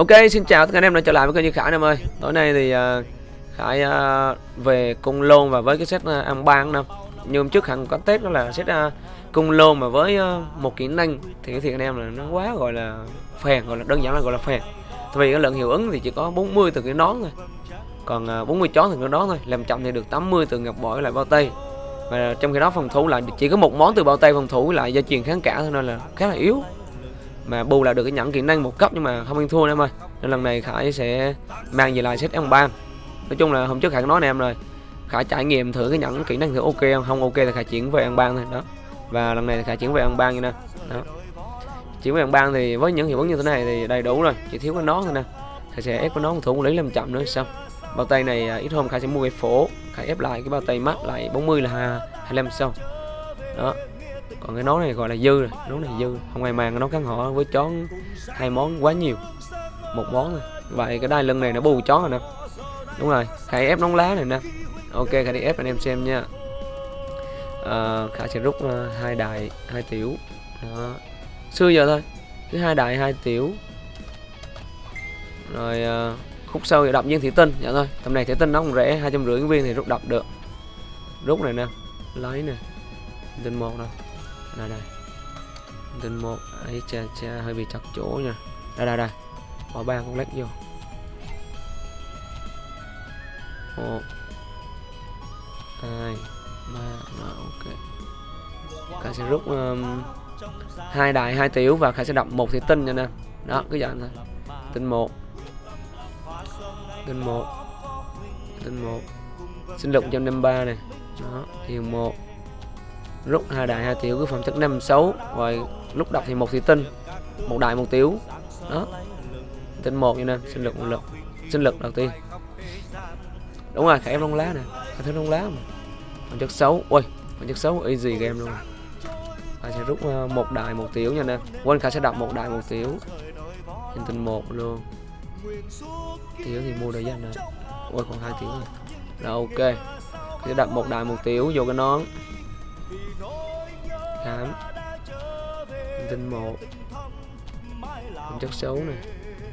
Ok, xin chào tất cả anh em đã trở lại với kênh Như Khải anh em ơi. Tối nay thì uh, Khải uh, về cung lôn và với cái set uh, ăn ban năm. Như hôm trước hẳn có test đó là set uh, cung lôn mà với uh, một kỹ năng thì cái thiệt anh em là nó quá gọi là phèn, gọi là đơn giản là gọi là phèn. Tại vì cái lượng hiệu ứng thì chỉ có 40 từ cái nón thôi. Còn uh, 40 chó từ cái nón thôi, làm chậm thì được 80 từ ngọc bội lại bao tay. Và trong khi đó phòng thủ lại chỉ có một món từ bao tay phòng thủ lại gia truyền kháng cả thôi nên là khá là yếu mà bù lại được cái nhẫn kỹ năng một cấp nhưng mà không ăn thua em ơi. Nên lần này khải sẽ mang về lại set ăn ban nói chung là hôm trước khải nói nè em rồi. Khải trải nghiệm thử cái nhẫn kỹ năng thử ok không? Không ok thì khải chuyển về ăn ban thôi. Đó. Và lần này thì khải chuyển về ăn ban như nè. Đó. Chuyển về ăn ban thì với những hiệu ứng như thế này thì đầy đủ rồi. Chỉ thiếu cái nón thôi nè. Khải sẽ ép cái nón thủ lý làm chậm nữa xong bao tay này à, ít hôm khải sẽ mua cái phổ. Khải ép lại cái bao tay mắt lại 40 là 25 sau đó còn cái nón này gọi là dư rồi nón này dư. Không ai mang cái nón kháng họ với chó hai món quá nhiều. Một món rồi, vậy cái đai lưng này nó bù chó rồi nè. Đúng rồi khải ép nón lá này nè. Ok khải đi ép anh em xem nha. À, khả sẽ rút uh, hai đài hai tiểu. Đó. Xưa giờ thôi. Cứ hai đài hai tiểu. Rồi uh, khúc sau thì đập viên thủy tinh. Dạ thôi tầm này thủy tinh nó không rẻ hai trăm rưỡi viên thì rút đập được. Rút này nè. Lấy nè. Tinh một nè đây đây. Tinh một ấy cha cha hơi bị chặt chỗ nha. Đây đây đây. Bỏ ba con lách vô. Một. Hai. Ba. Rồi ok. Khải sẽ rút um, hai đại hai tiểu và khải sẽ đập một thì tinh cho nên đó cứ dạng thôi. Tinh một. Tinh một. Tinh một. Sinh lực 153 này. Đó thiền một rút hai đại hai tiểu, cứ phẩm chất năm xấu rồi lúc đọc thì một thì tinh, một đại một tiểu. Đó. Tinh một như nên sinh lực một lực, sinh lực đầu tiên. Đúng rồi, khải em lông lá nè khải thấy lông lá mà. Phẩm chất xấu ui phẩm chất xấu easy game luôn. Khải sẽ rút ờ, một đại một tiểu nha nè. Quên, khải sẽ đọc một đại một tiểu. Trên tinh một luôn. Tiểu thì mua được danh rồi ui còn hai tiểu rồi. Rồi, ok. Sẽ đặt một đại một tiểu, vô cái nón khám tinh một. Phẩm chất xấu nè.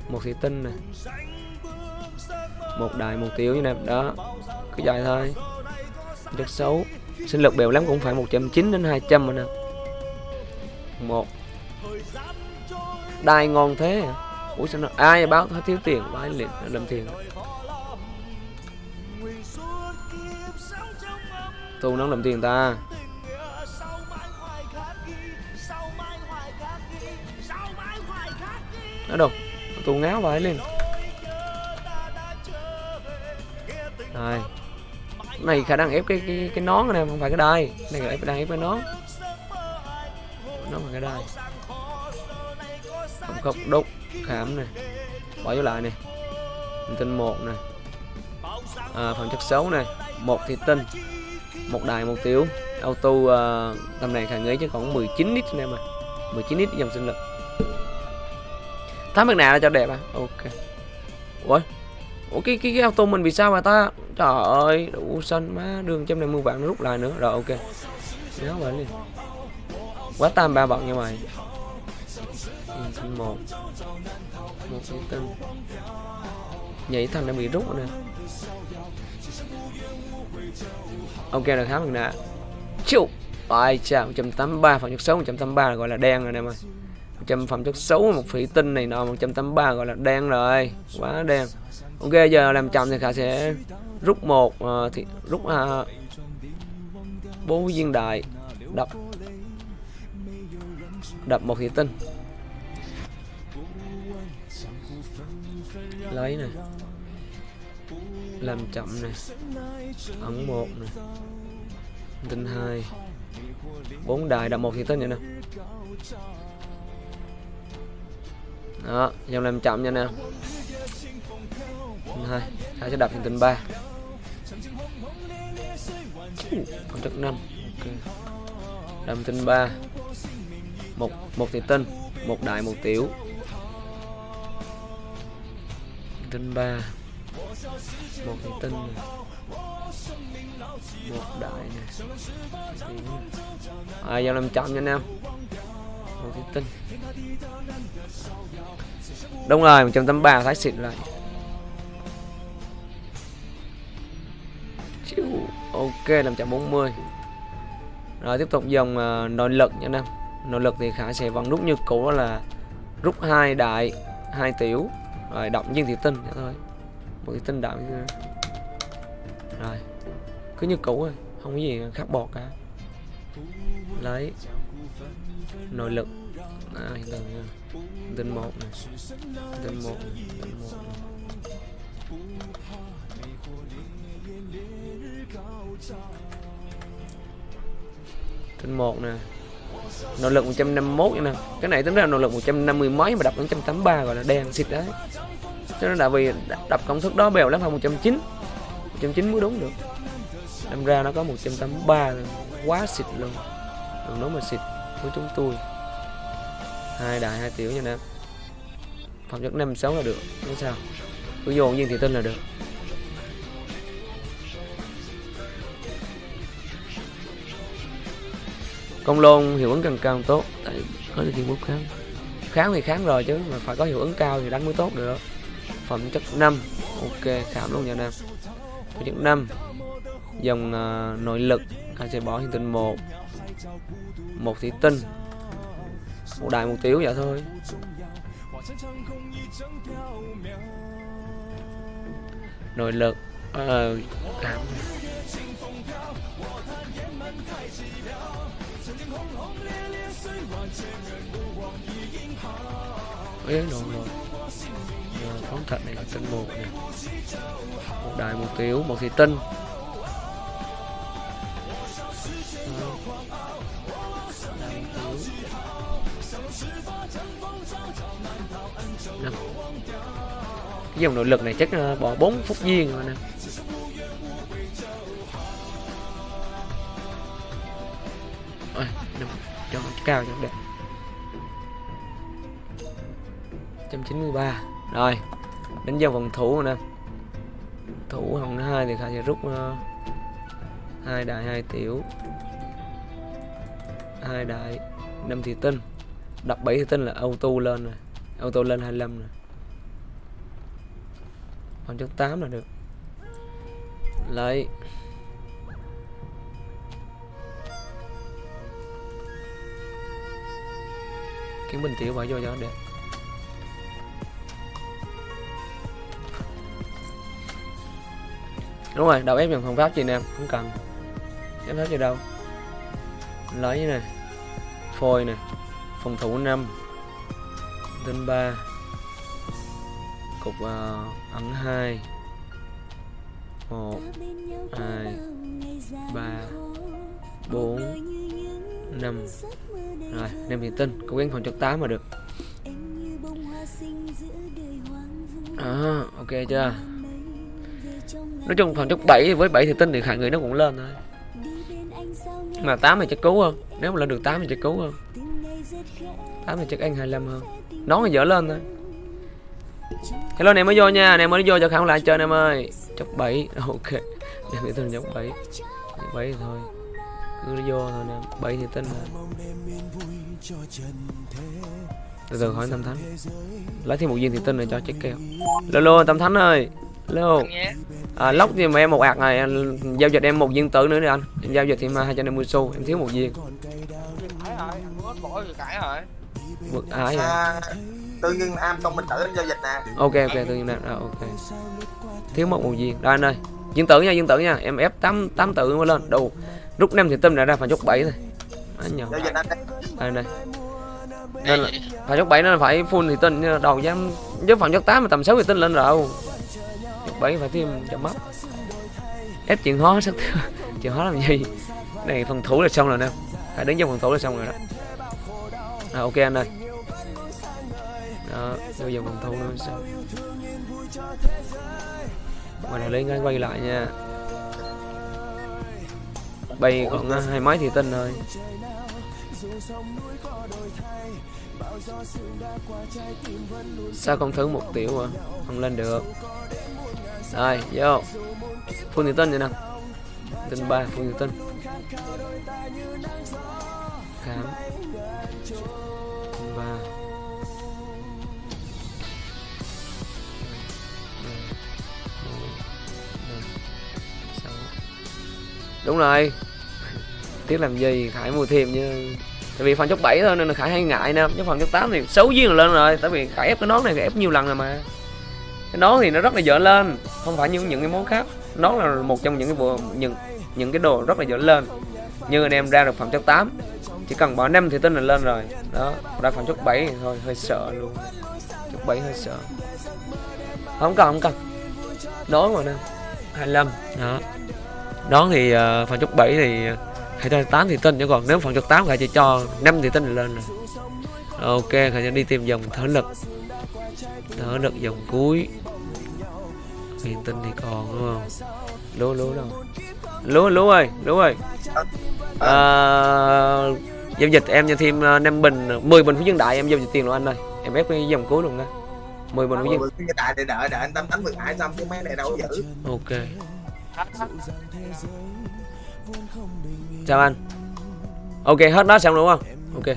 Một thị tinh nè. Một đài, một tiểu như này. Đó. Cứ dài thôi. Chất xấu. Sinh lực bèo lắm cũng phải 190 đến 200 rồi nè. Một. Đai ngon thế à? ủa sao nó ai báo thiếu tiền? Bái liền làm tiền. Tu nó làm tiền ta. Nó đâu tù ngáo vãi lên rồi. Này khả năng ép cái cái, cái nón này không phải cái đai. Này là đang ép cái nón. Nó mà cái đai. Không không đúc khảm này bỏ vô lại này tinh một này à, phần chất xấu này một thì tinh. Một đài một tiểu. Auto uh, tầm này khả nghĩ chứ còn 19 nít anh em à 19 nít dòng sinh lực tám mặt nạ cho đẹp à? Ok. Ủa? Ủa cái cái, cái auto mình vì sao mà ta? Trời ơi đủ xanh má. Đường trăm này mưa vạn nó rút lại nữa. Rồi ok. Nhớ vậy liền quá tam ba bọn như mày. Một một cái tinh nhảy thằng đã bị rút rồi nè. Ok là khá mặt nạ chịu ai chà 183 phần trăm xấu 183 là gọi là đen rồi nè mày. 100 phẩm chất xấu một phỉ tinh này nọ 183 gọi là đen rồi quá đen. Ok giờ làm chậm thì khả sẽ rút một uh, thì rút uh, bốn viên đại đập đập một thị tinh. Lấy này làm chậm này ẩn một này tinh hai. Bốn đài đập một thị tinh vậy nè đó, dòng làm chậm nha nè. Hai hai sẽ đập thành tinh ba. Còn chất năm. Ok. Đâm tinh ba. Một một thì tinh một đại, một tiểu. Tinh ba. Một thì tinh này. một đại à, này à giao làm chậm nha anh em một thì tinh đúng rồi 183 thái xịt lại. Chiu. ok 540 rồi tiếp tục dòng uh, nội lực nha nam nội lực thì khả sẽ vẫn rút như cũ đó là rút hai đại hai tiểu. Rồi động viên thủy tinh thế thôi. Một thủy tinh đại rồi cứ như cũ rồi không có gì khác bọt cả. Lấy. Nội lực à, hiện tượng nha. Tinh một này tinh một này, tinh một này. tinh một nè. Nội lực 151 trăm nè. Cái này tính ra nội lực 150 mấy mà đập 183 gọi là đèn xịt đấy. Cho nên là vì đập công thức đó bèo lắm phải 190 190 mới đúng được. Đâm ra nó có 183 quá xịt luôn. Đừng nói mà xịt của chúng tôi hai đại hai tiểu nha nè phẩm chất năm sáu là được không sao. Cứ dồn viên thủy tinh là được. Công lôn hiệu ứng càng cao tốt tại có được thiên bút kháng. Kháng thì kháng rồi chứ mà phải có hiệu ứng cao thì đánh mới tốt được. Phẩm chất 5 ok khảm luôn nha nam phẩm chất 5 dòng uh, nội lực anh sẽ bỏ hiện tinh một. Một thủy tinh một đại một tiểu vậy thôi. Nội lực ờ, uh, khám Ê, rồi rồi ờ, phóng thật này là tinh một này một đại một tiểu một thị tinh. Năm. cái dòng nội lực này chắc ờ, bỏ 4 phút viên rồi nè. Ôi, cho nó cao cho đẹp. 193 rồi đến dòng phòng thủ nè. Thủ hồng hai thì khả sẽ rút uh, hai đại hai tiểu. Hai đại năm thị tinh đập 7 thì tinh là auto lên rồi auto lên 25 rồi còn chất 8 là được. Lấy. Kiếm bình tiểu bỏ vô cho đẹp. Đúng rồi, đầu ép dòng phòng pháp chị em không cần. Ép pháp gì đâu. Lấy này. Phôi này phòng thủ 5 tên 3 cục uh, ẩn 2 1 2 3 4 5 rồi 5 thì tinh cố gắng phòng chất 8 mà được. À, ok chưa? Nói chung phòng chất 7 với 7 thì tinh thì khả người nó cũng lên thôi. Mà 8 thì chắc cứu hơn. Nếu mà lên được 8 thì chắc cứu hơn. 8 thì chắc anh 25 hơn nó thì dở lên thôi. Hello này mới vô nha. Anh em mới vô cho khả lại chơi anh em ơi. Chọc 7 ok. Để nghĩ tên chọc 7 7 thì thôi. Cứ vô thôi nè 7 thì tinh rồi từ từ hỏi tâm thánh. Lấy thêm một viên thì tinh này cho check keo lô tâm thánh ơi. Hello à, lóc thì mà em một ạc này giao dịch em một viên tử nữa đi anh. Em giao dịch thì mà hai trăm năm mươi xu em thiếu một viên vượt ái à, tự nhiên am công minh tử em giao dịch nè. Ok ok tự nhiên nam à, ok. Thiếu một một viên đây anh ơi viên tử nha viên tử nha. Em ép tám tám tử mới lên. Đủ rút năm thì tâm đã ra phải chốt bảy thôi. Anh nhỏ giao dịch anh đây đây. Nên là phải chốt bảy nó phải full thì tinh đầu dám với phần chốt tám mà tầm sáu thì tinh lên rồi. Chốt bảy phải thêm cho mắt ép chuyện hóa sắc chuyện hóa làm gì? Này phần thủ là xong rồi nè phải đứng trong phần thủ là xong rồi đó. À, ok anh ơi. Đó vô dòng phần thủ nữa sao? Ngoài này lên ngay quay lại nha. Bay còn à, hai máy thì tinh thôi sao không thử một tiểu à? Không lên được. Rồi vô. Phun thì tinh vậy nè. Tinh ba phun thì tinh khám. Ba. Đúng rồi. Tiếc làm gì, khải mua thêm chứ. Tại vì phần chốc 7 thôi nên là khải hay ngại nè. Chứ phần chốc 8 thì xấu duyên là lên rồi. Tại vì khải ép cái nón này, khải ép nhiều lần rồi mà. Cái nón thì nó rất là dở lên. Không phải như những cái món khác. Nón là một trong những cái bộ những những cái đồ rất là dễ lên. Như anh em ra được phẩm chất 8 chỉ cần bỏ 5 thì tin là lên rồi. Đó ra phẩm chất 7 thì thôi hơi sợ luôn. Chất 7 hơi sợ. Không cần không cần. Đón mà nè. 25 đó. Đón thì uh, phẩm chất 7 thì ờ, hay cho 8 thì tin chứ còn nếu phẩm chất 8 phải chỉ cho 5 thì tin là lên rồi. Ok khải sẽ đi tìm dòng thở lực. Thở lực dòng cuối. Huyền tinh thì còn đúng không? Lố lố đâu? Lúa lúa ơi lúa ơi. À, giao dịch em cho thêm uh, 5 bình 10 bình phú dân đại em giao dịch tiền luôn anh ơi. Em ép cái dòng cuối luôn đó 10 bình phú dân đại để đợi đợi anh tâm đánh vừa ngại xong chứ mấy này đâu có giữ. Ok. Chào anh. Ok hết đó xong đúng không? Ok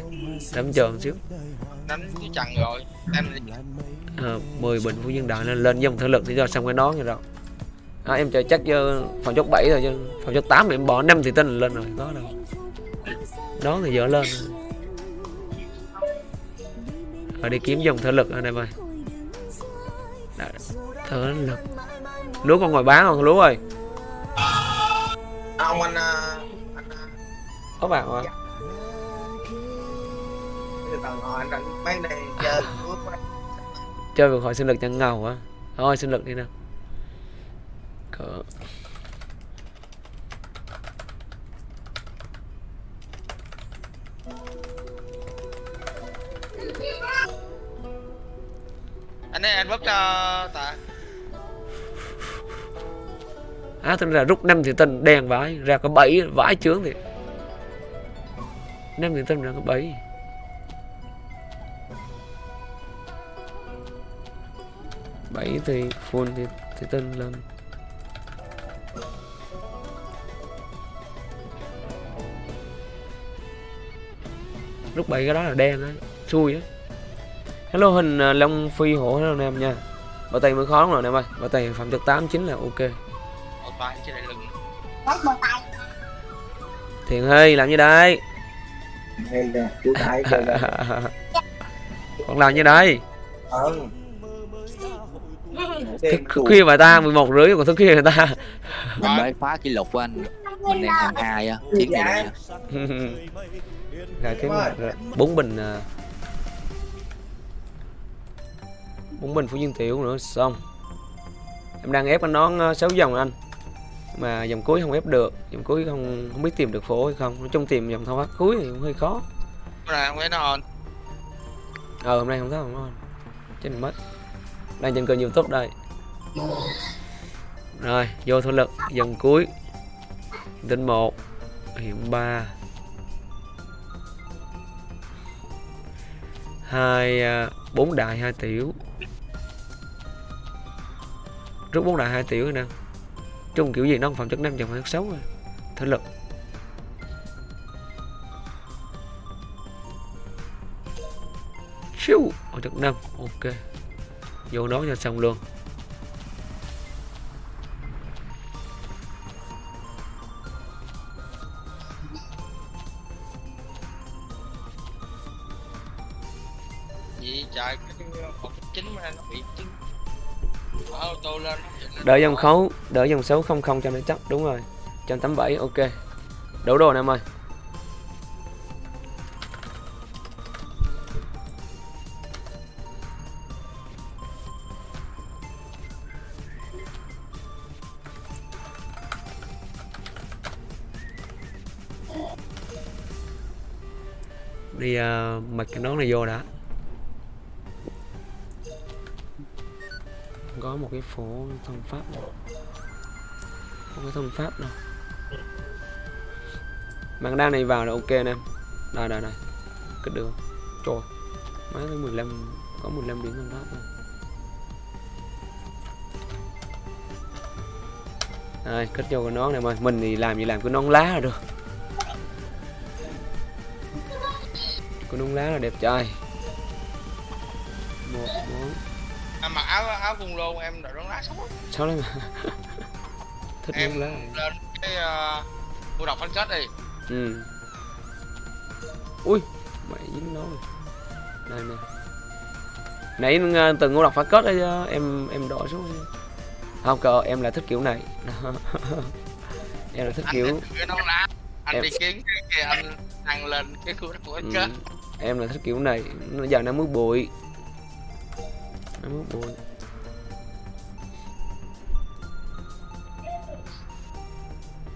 đấm chờ một xíu. Đánh cái chặn rồi em à, 10 bình phú dân đại lên lên dòng thể lực thì cho xong cái nón như rồi à, em chờ chắc cho phòng chốt 7 rồi chứ. Phòng chốt 8 thì em bỏ 5 thì tin là lên rồi có đâu. Nón thì dở lên rồi. Đi kiếm dòng thể lực anh em ơi Đã, thể lực. Lúa còn ngồi bán không? Lúa ơi. À, ông anh à, anh à, có bạn mấy này chơi chơi vượt hỏi sinh lực chẳng ngầu á thôi sinh lực đi nào cỡ anh ấy anh vứt cho tạ. Á tính ra rút năm thì tinh đen vãi ra có bảy vãi chướng thì năm thì tinh ra có bảy. Bảy thì full thì, thì tinh lên lúc bảy cái đó là đen á xui á. Hello hình uh, long phi hổ. Hello anh em nha. Bảo tay mới khó lắm rồi anh em ơi. Bảo tay phẩm chất 8 9 là ok. Một tay trên lại lưng thiện ơi làm như đây. Còn làm như đây. Ờ. thức khuya mà ta 11 rưỡi còn thức khuya người ta. Mình mới phá kỷ lục của anh. Mình đang hàng hai á. Chiến này Rồi kiếm bốn bình à. bốn bình phú dương tiểu nữa xong. Em đang ép anh nón 6 dòng anh. Mà dòng cuối không ép được dòng cuối không không biết tìm được phố hay không. Nói chung tìm dòng thao tác cuối thì cũng hơi khó. Cái này không phải nó ờ hôm nay không thấy không ngon chết mất. Đang trên kênh youtube đây. Rồi vô thổ lực dần cuối. Tinh một hiện ba hai à, bốn đại hai tiểu. Rút bốn đại hai tiểu rồi nè chung kiểu gì nó phẩm chất năm chẳng phải xấu rồi. Thể lực. Siêu Ở chất năm, Ok. Vô đó cho xong luôn. Nó bị lên Đỡ dòng khấu Đỡ dòng xấu không không cho nó chắc Đúng rồi. 187 ok. Đủ đồ nè em ơi Đi ờ, uh, mặc cái nón này vô đã. Có một cái phố thông pháp này. Không có thông pháp đâu. Bạn đang này vào là ok nè. Đây đây đây. Kết được trời. Mấy tới 15 có 15 điểm thông pháp rồi. Đây kết vô cái nón này mà mình thì làm gì làm? Cái nón lá là được. Cái nón lá là đẹp trai. Áo áo cung lôn em đội nón lá xấu lắm. sáu lắm thích Em lá lên cái uh, mua đọc phanh kết đi. ừ. Ui mày dính nó rồi. Này nè. Nãy ờ, từng ngô đọc phá kết đấy chứ em em đổi xuống. Không cờ em là thích kiểu này. Em là thích Anh kiểu. Anh Em- đi kiếm cái anh ăn lên cái khu đọc phanh ừ, kết. em là thích kiểu này. Nó giờ nó mới bụi. Nó mới bụi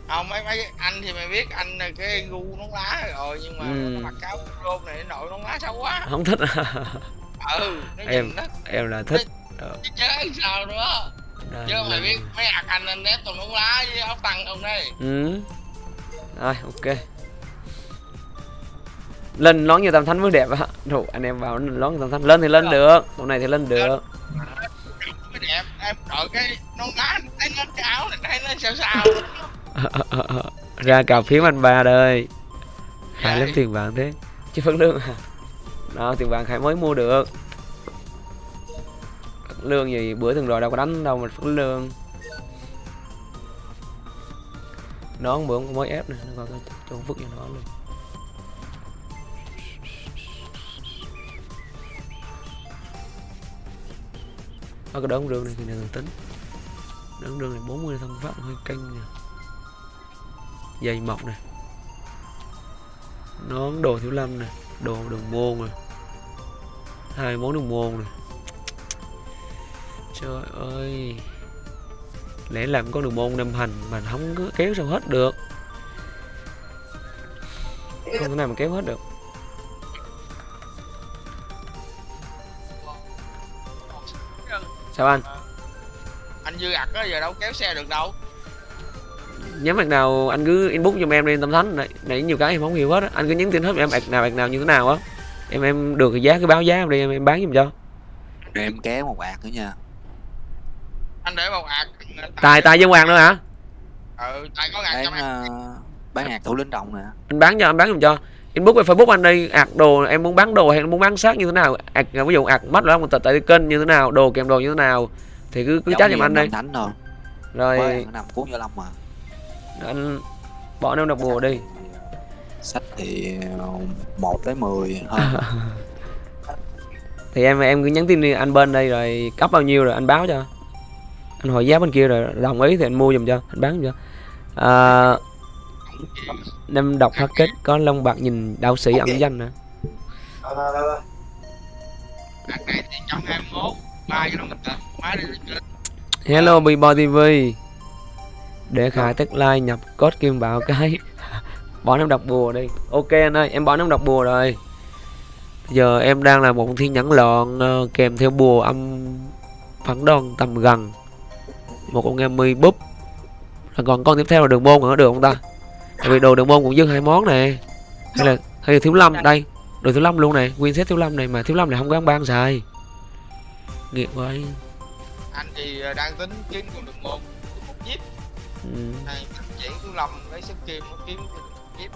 Không mấy mấy anh thì mày biết anh là cái gu nón lá rồi nhưng mà Ừ. nó mặc áo lôn này nó đội nón lá xấu quá. không thích. Ừ, nó Em- nó em là thích. chứ chơi sao nữa. Đây Chứ mày là- biết mấy ạc anh anh nét toàn nón lá với áo tăng không đây. ừ. Rồi ok. Lên nón như tam thánh mới đẹp á. Rồi anh em vào nón như tam thánh. Lên thì lên được tụi này thì lên được. Mới đẹp em đội cái nón lá thấy nó cái áo này thấy nó sao sao. ra cà phím anh ba đây. Khai lắm tiền vàng thế. Chứ phấn lương à đó tiền vàng khai mới mua được. Lương gì bữa từng rồi đâu có đánh đâu mà phấn lương. Nón bữa cũng mới ép nè nó coi coi cho vứt cho nó luôn. Có cái đống rương này thì này tính. Đống rương này 40 thân pháp hơi canh nè dây mọc nè. Nón đồ thiếu lâm nè, đồ đường môn nè. Hai món đường môn nè. Trời ơi. Lẽ làm con đường môn năm hành mà không có kéo sao hết được. Không thể nào mà kéo hết được. Sao anh? Anh dư ạc đó giờ đâu kéo xe được đâu nhắm mặt nào anh cứ inbox giùm em lên tâm thánh. Này nãy nhiều cái em không hiểu hết á. Anh cứ nhắn tin hết em ạc nào ạc nào như thế nào á. Em em được cái giá cứ báo giá em đi em, em bán giùm cho. Rồi em kéo một ạc nữa nha. Anh để một ạc. tài tài với hoàng nữa hả? Ừ, tài có bán cho em. ờ, bán ạc thủ lĩnh đồng nè. Anh bán cho anh bán giùm cho. Inbox về facebook anh đi. Ạc đồ em muốn bán đồ hay muốn bán xác như thế nào? Ạc ví dụ ạc mắt là một tờ tại kênh như thế nào đồ kèm đồ như thế nào thì cứ cứ chat giùm anh đi. Thánh rồi. Mới nằm cuốn vô lâm mà anh bỏ em đọc bùa đi sách thì ờ, một tới 10 hơn thì em em cứ nhắn tin đi anh bên đây rồi cấp bao nhiêu rồi anh báo cho anh hỏi giá bên kia rồi đồng ý thì anh mua giùm cho anh bán giùm cho à, năm đọc phát kết có lông bạc nhìn đạo sĩ ẩn danh nè Thôi, thôi, thôi, thôi. Ạc này thì 121. Ba cái đó mình tận. Má đi lên trên. hello Bboy TV để khai tức like nhập code kim bảo cái bỏ em đọc bùa đi. Ok anh ơi em bỏ em đọc bùa rồi. Giờ em đang là một thiên nhẫn lọn ờ, kèm theo bùa âm phản đòn tầm gần. Một con em mi búp. Rồi còn con tiếp theo là đường môn nữa được không ta? Tại vì đồ đường môn cũng dư hai món nè. Hay là hay là thiếu lâm đây. Đồ thiếu lâm luôn này nguyên set thiếu lâm này mà thiếu lâm này không có ăn ban xài. Nghiệt vậy Anh thì ờ, đang tính kiếm con đường môn. Này chuyển của Lâm lấy sức kim nó kiếm jeep.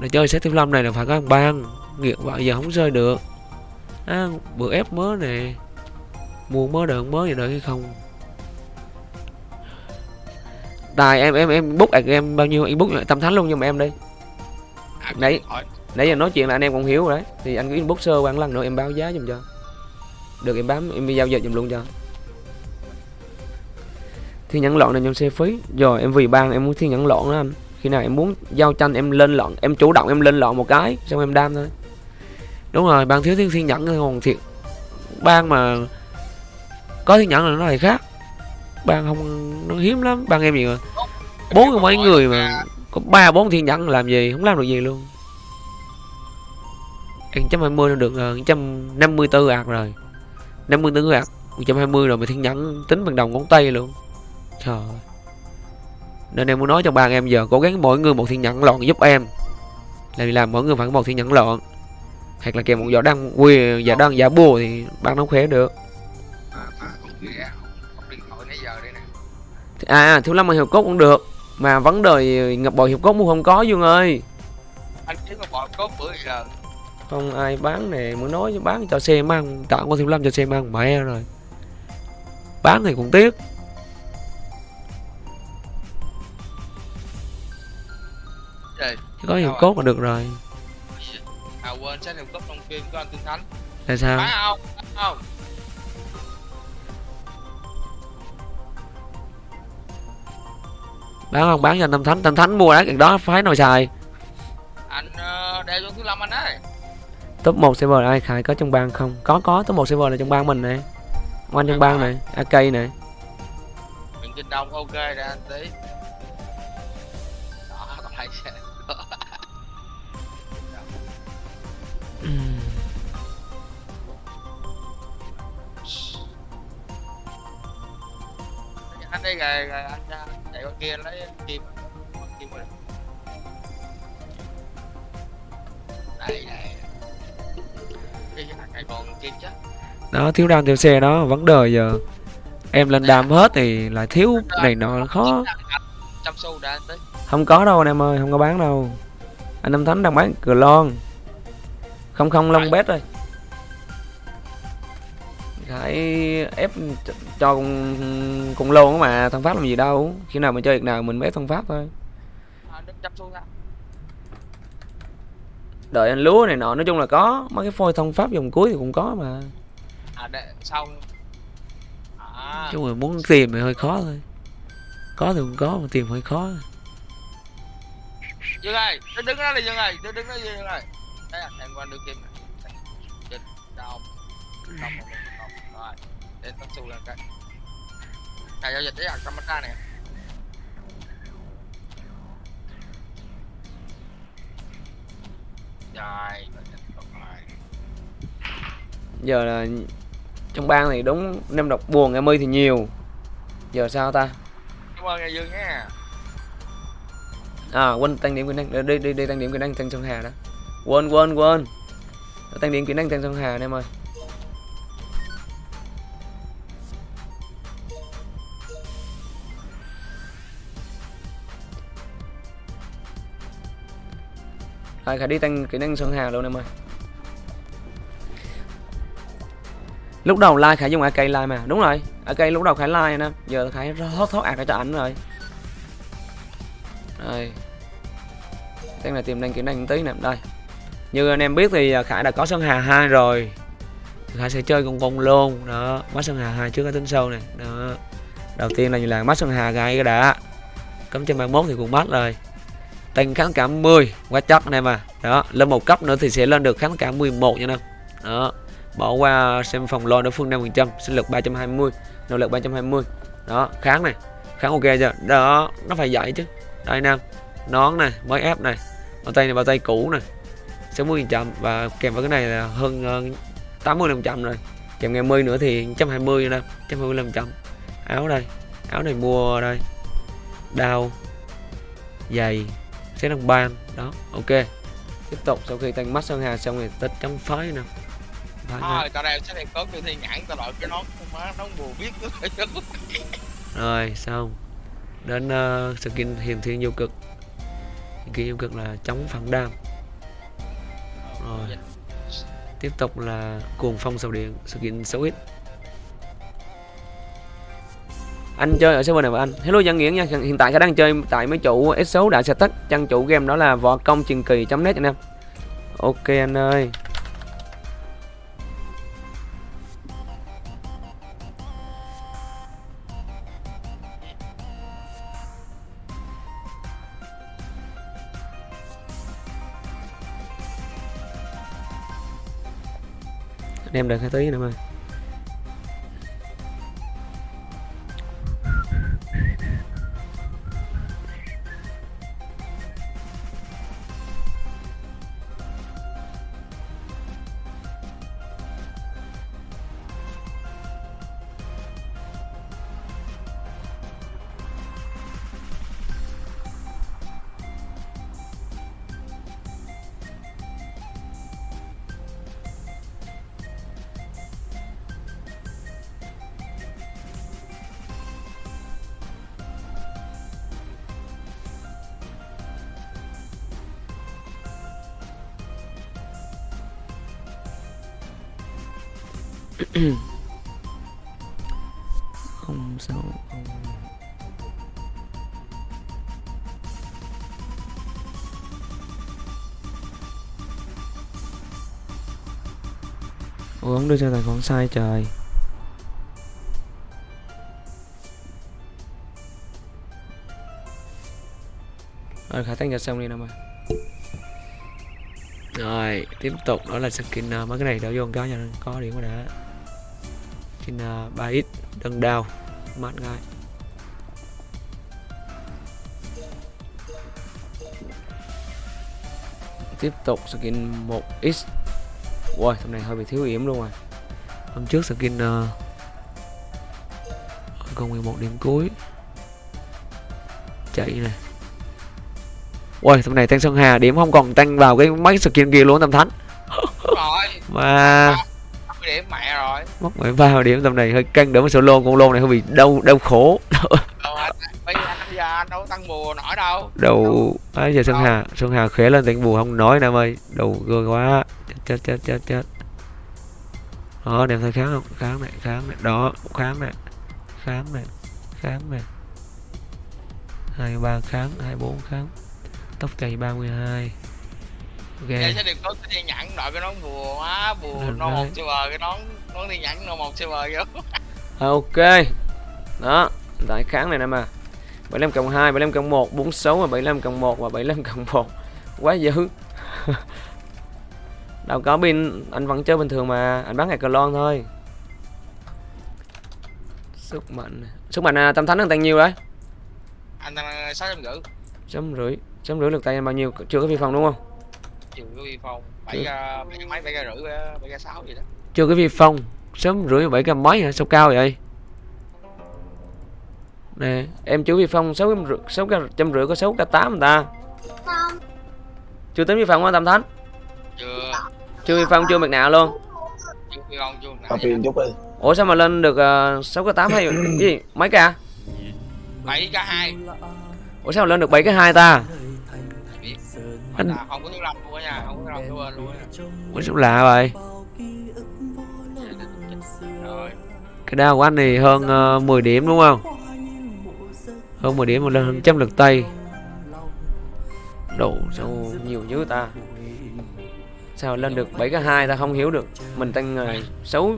để chơi set thiếu lâm này là phải có ban nghiệt vậy giờ không rơi được. À, bữa ép mớ nè. Mua mớ đợi mớ gì đợi hay không. Tài em em em ạc em bao nhiêu? Em book tâm thánh luôn nhưng mà em đi. Đấy. hỏi nãy giờ nói chuyện là anh em cũng hiểu rồi đấy. Thì anh cứ inbox sơ qua một lần nữa em báo giá giùm cho. Được em bám em đi giao dịch giùm luôn cho thiên nhẫn lọn này trong xe phí. Rồi em vì ban em muốn thiên nhẫn lọn đó anh. Khi nào em muốn giao tranh em lên lọn em chủ động em lên lọn một cái xong em đam thôi. Đúng rồi ban thiếu thiên thiên nhẫn còn thiệt ban mà có thiên nhẫn là nó lại khác. Ban không nó hiếm lắm. Ban em gì mà bốn mấy người mà có ba bốn thiên nhẫn làm gì? Không làm được gì luôn. Em trăm hai mươi nó được ờ, trăm năm mươi tư ạc rồi. năm mươi tư ạc một trăm hai mươi rồi mà thiên nhẫn tính bằng đầu ngón tay luôn trời. Nên em muốn nói cho ba em giờ cố gắng mỗi người một thiên nhẫn lọn giúp em. Là vì làm mỗi người phải có một thiên nhẫn lọn hoặc là kèm một vỏ đăng quyền giả đăng giả bùa thì ban nó khỏe được. À, à, nè. À thiếu lâm mà hiệp cốt cũng được. Mà vấn đề ngập bò hiệp cốt mua không có dương ơi. Anh kiếm con bò cốt bữa giờ. Không ai bán này muốn nói bán cho xe mang tặng con thiếu lâm cho xe mang mẹ rồi. Bán thì cũng tiếc có hiệp Đâu cốt là được rồi. À quên sách hiệp cốt trong phim của anh Tương Thánh là sao? Phải không Phải không bán không bán cho anh tâm thánh. Tâm thánh mua đấy cái đó phái nào xài. Anh uh, đeo cho thứ lâm anh ấy top 1 server ai khai có trong bang không? Có có top 1 server là trong bang mình này Ông anh trong bang này ak này Nguyễn Kinh Đông ok ra anh tí. Đó còn hai đây rồi rồi anh ra chạy qua kia lấy kim kim rồi đây này cái này còn kim chứ? Đó thiếu đam thiếu xe đó vấn đề giờ. Em lên đam hết thì lại thiếu này nọ khó. không có đâu anh em ơi không có bán đâu. Anh Tâm Thánh đang bán cửa lon không không long bét rồi Khải ép ch- cho cùng, cùng lôn mà thằng Pháp làm gì đâu. Khi nào mình chơi việc nào mình mới ép thằng Pháp thôi. À, đợi anh lúa này nọ nói chung là có. Mấy cái phôi thông Pháp dòng cuối thì cũng có mà. À để xong. À. Chứ mà muốn tìm thì hơi khó thôi. Có thì cũng có mà tìm hơi khó Dương ơi, đứng đứng đó đi Dương ơi, đứng đứng đó Dương ơi. Đây anh em qua đưa kim này. Trên đâu. Để tao xu lên cái. Này giao dịch đấy à camera này. Rồi, giờ là trong bang thì đúng năm độc buồn em ơi thì nhiều giờ sao ta Cảm ơn nghe Dương nha. à quên tăng điểm kỹ năng đi đi đi tăng điểm kỹ năng tăng sông hà đó quên quên quên tăng điểm kỹ năng tăng sông hà anh em ơi Rồi khải đi tăng kỹ năng sơn hà luôn em ơi. Lúc đầu like khải dùng ak like mà, đúng rồi. Ak lúc đầu khải like nè, giờ khải thoát thoát ạc cho ảnh rồi. Rồi. Tăng là tìm năng kỹ năng tí nè, đây. Như anh em biết thì à, Khải đã có Sơn Hà 2 rồi. Khải sẽ chơi con con luôn, đó. Mắt Sơn Hà 2 trước cái tính sâu này, đó. Đầu tiên là như là mắt Sơn Hà gai cái đã. Cấm trên 31 thì cũng bắt rồi tăng kháng cảm 10 quá chắc anh em à. Đó lên một cấp nữa thì sẽ lên được kháng cảm 11 nha anh em. Đó bỏ qua xem phòng lo đối phương 5% sinh lực 320 nỗ lực 320 đó kháng này kháng ok chưa? Đó nó phải dạy chứ. Đây nam nón này mới ép này bao tay này bao tay cũ này 60 trăm và kèm với cái này là hơn uh, 80 500 rồi. Kèm ngày 10 nữa thì 120 nè 120 500 áo đây áo này mua đây đao giày sẽ đồng ban đó ok. Tiếp tục sau khi tăng mắt sơn hà xong thì tích chấm phái nè. Rồi xong. Đến ờ, uh, skin hiền thiên vô cực. Hiền thiên vô cực là chống phản đam. Rồi. Tiếp tục là cuồng phong sầu điện skin 6x anh chơi ở server này mà anh. Hello văn nguyễn nha. Hiện tại khả đang chơi tại mấy chủ S6 đã sẽ tắt trang chủ game đó là võ công truyền kỳ net anh em. Ok anh ơi. Anh em đợi hai tí nữa mà không sao. Ủa ông đưa cho tài khoản sai trời. Rồi khả tăng cho xong đi nè mà Rồi tiếp tục đó là skin uh, mấy cái này đỡ vô một cho nên có điểm rồi đã Skin ờ, uh, 3x đơn đao mát ngay Tiếp tục skin 1x Wow, tầm này hơi bị thiếu yểm luôn rồi. Hôm trước skin uh, còn 11 điểm cuối. Chạy này. Ui, tầm này tăng Sơn Hà điểm không còn tăng vào cái mấy skin kia luôn tầm thánh. Mà 50 điểm rồi mất 13 điểm tầm này hơi căng đỡ mà solo con lô này hơi bị đau đau khổ. Đâu bây giờ anh đâu tăng bùa nổi đâu. Đầu ấy giờ Sơn Hà Sơn Hà khỏe lên tăng bù không nói nam ơi. Đầu gơ quá chết chết chết chết đó đem thấy kháng không? Kháng này kháng này. Đó kháng này. Kháng này kháng này. Hai ba kháng hai bốn kháng. Tốc chạy 32 ok Vậy sẽ được có cái thiên nhẫn đội cái nón bùa quá bùa Được no một đấy. silver cái nón nón thiên nhẫn no một silver vô. Ok. Đó tại kháng này nè mà. 75 cộng 2 75 cộng 1 46 và 75 cộng 1 và 75 cộng 1 quá dữ. Đâu có pin anh vẫn chơi bình thường mà anh bán ngày cờ lon thôi. Sức mạnh. Sức mạnh à, tâm thánh đang tăng nhiêu đấy. Anh tăng sáu trăm rưỡi. Chấm rưỡi chấm rưỡi lực tay bao nhiêu? Chưa có vi phong đúng không trừ cái vi phong bảy ra bảy cái mấy bảy cái rưỡi bảy cái sáu gì đó. Chưa có vi phong sớm rưỡi bảy trăm mấy hả? Sao cao vậy? Nè em chú vi phong sáu trăm rưỡi sáu trăm rưỡi có sáu k tám người ta? Chưa tính vi phong hả tâm thánh? Chưa. Chưa vi phong chưa mặt nạ luôn. Chưa vi phong chưa chút đi. Ủa sao mà lên được uh, 6 k 8 hay cái gì? Mấy k bảy cái hai. Ủa sao mà lên được 7 cái hai ta Anh- anh không có luôn á nha không có của bên luôn ủa sao lạ vậy rồi. cái đao của anh thì hơn uh, 10 điểm đúng không? Hơn 10 điểm mà lên hơn trăm lực tay. đồ sao nhiều dữ ta? sao lên được 7 cái hai ta không hiểu được? Mình tăng uh, 6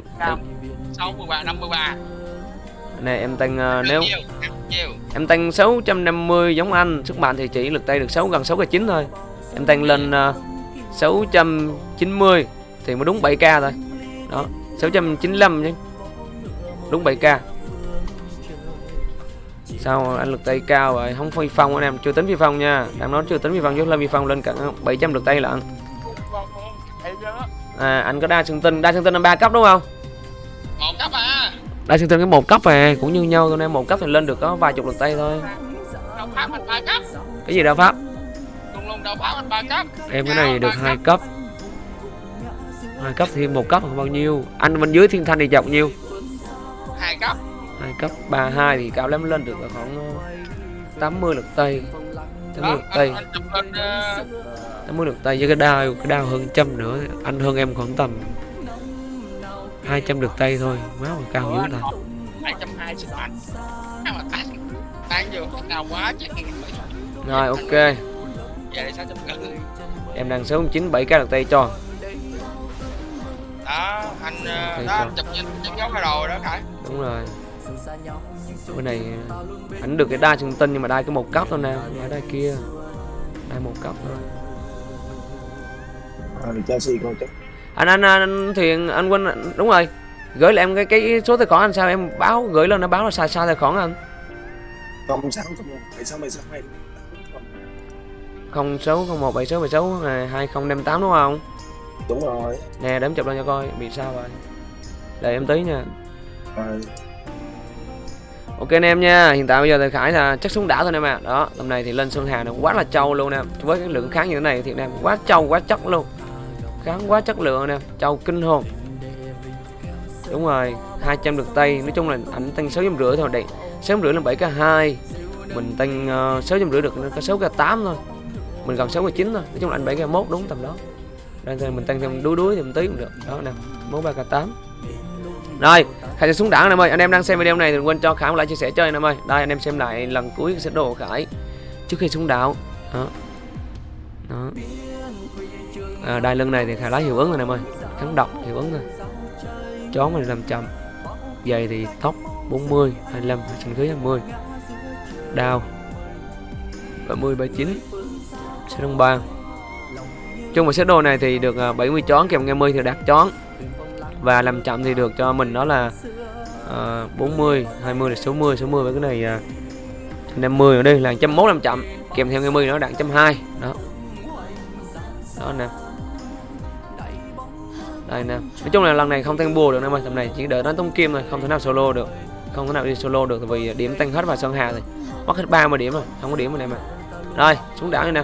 sáu mươi ba năm mươi ba. Nè em tăng uh, nếu nhiều nhiều. Em tăng 650 giống anh. Sức mạnh thì chỉ lực tay được 6 gần 6 k 9 thôi em tăng lên uh, 690 thì mới đúng 7k thôi. Đó 695 chứ. Đúng 7k sao anh lực tay cao vậy? Không phi phong anh em chưa tính phi phong nha. Đang nói chưa tính phi phong chứ lên phi phong lên cả 700 lực tay lận em à anh có đa xương tinh đa xương tinh là ba cấp đúng không? Một cấp à. Đa xương tinh cái một cấp à cũng như nhau thôi nên một cấp thì lên được có vài chục lực tay thôi. Anh cái gì đao pháp em cái này được hai cấp. hai cấp thêm một cấp bao nhiêu? Anh bên dưới thiên thanh thì chọc nhiêu? Hai cấp. Hai cấp ba hai thì cao lắm lên được khoảng ờ, 80 lực tay 80 đó lực ờ, 80 lực tay với cái đao cái đao hơn trăm nữa. Anh hơn em khoảng tầm 200 lực tay thôi. Má mà cao dữ ta. hai trăm hai sức mạnh. Sao mà tăng tăng vô cao quá chứ rồi ok về sáu trăm rưỡi em đang số 9 7 cái lực tay cho. Đó anh ờ, Ok, đó chụp chụp dấu hai rồi đó khải đúng rồi. Bên này ờ, ảnh được cái đai trung tinh nhưng mà đai cái một cấp thôi nè phải đai kia. Đai một cấp thôi. À, Chelsea anh anh anh thuyền anh quên đúng rồi. Gửi lại em cái cái số tài khoản anh sao em báo gửi lên nó báo là sai sai tài khoản anh. Không sáu không một bảy sáu bảy 06017676 2058 đúng không? Đúng rồi. Nè đếm em chụp lên cho coi bị sao rồi. đợi em tí nha. Ừ. Ok anh em nha, hiện tại bây giờ thì Khải là chắc xuống đảo thôi em ạ. Đó, tầm này thì lên Sơn Hà nó quá là trâu luôn nè Với cái lượng kháng như thế này thì em quá trâu quá chất luôn. Kháng quá chất lượng nè trâu kinh hồn. Đúng rồi, 200 được tay, nói chung là ảnh tăng 6 rưỡi thôi đấy. 6 rưỡi là 7k2. Mình tăng ờ, uh, 6 rưỡi được có 6k8 thôi mình gần sáu k chín thôi. Nói chung là anh bảy k mốt đúng tầm đó. Đây thì mình tăng thêm đuối đuối thêm tí cũng được. Đó nè mốt ba k tám. Rồi khải sẽ xuống đảo anh em ơi. Anh em đang xem video này thì đừng quên cho khải một like chia sẻ chơi anh em ơi. Đây anh em xem lại lần cuối sẽ đồ khải trước khi xuống đảo. Đó. Đó. À, đai lưng này thì khải lái hiệu ứng rồi anh em ơi. Kháng độc hiệu ứng rồi. Chón mình làm chậm. Giày thì tóc 40 25 chân dưới 20 đao 30 39 sẽ đồng ba chung một set đồ này thì được à, 70 chón kèm nghe mươi thì đạt chón. Và làm chậm thì được cho mình đó là uh, 40 20 là 60 60 với cái này à, uh, 50 ở đây là 101 làm chậm kèm theo nghe mươi nó đạt 120 đó. Đó nè. Đây nè. Nói chung là lần này không tăng bùa được em ơi tầm này chỉ đợi đánh tông kim thôi không thể nào solo được không thể nào đi solo được vì điểm tăng hết vào sơn hà rồi mất hết 30 điểm rồi không có điểm rồi em ơi rồi xuống đảo nha nè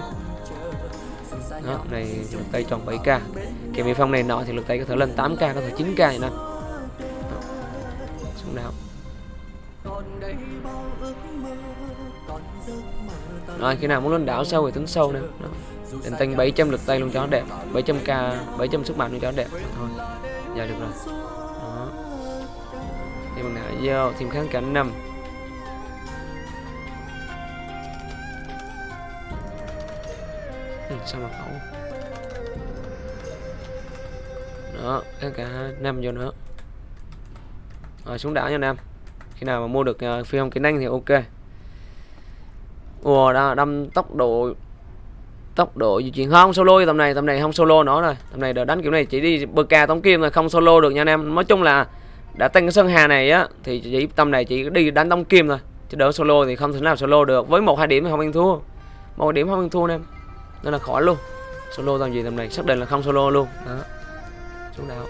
đó, này lực tay tròn 7k kèm vi phong này nọ thì lực tay có thể lên 8k có thể 9k nè xuống nào rồi khi nào muốn lên đảo sâu thì tính sâu nè. Định tinh 700 lực tay luôn cho nó đẹp. 700k 700 sức mạnh luôn cho nó đẹp. Thôi giờ được rồi. Đó. thì bằng nào vô thêm kháng cảnh 5 sao mà khẩu? Đó kháng cả năm vô nữa. Rồi xuống đảo nha nam. Khi nào mà mua được uh, phi không kỹ năng thì ok. Ủa đó đâm tốc độ tốc độ di chuyển. Không solo tầm này tầm này không solo nữa rồi. Tầm này đỡ đánh kiểu này chỉ đi bờ ca tống kim rồi không solo được nha anh em nói chung là đã tăng cái sân hà này á thì chỉ tầm này chỉ đi đánh tống kim thôi chứ đỡ solo thì không thể nào solo được. Với một hai điểm thì không ăn thua. Một điểm không ăn thua anh em nên là khỏi luôn. Solo dòng gì tầm này, xác định là không solo luôn. Đó. Xuống đảo.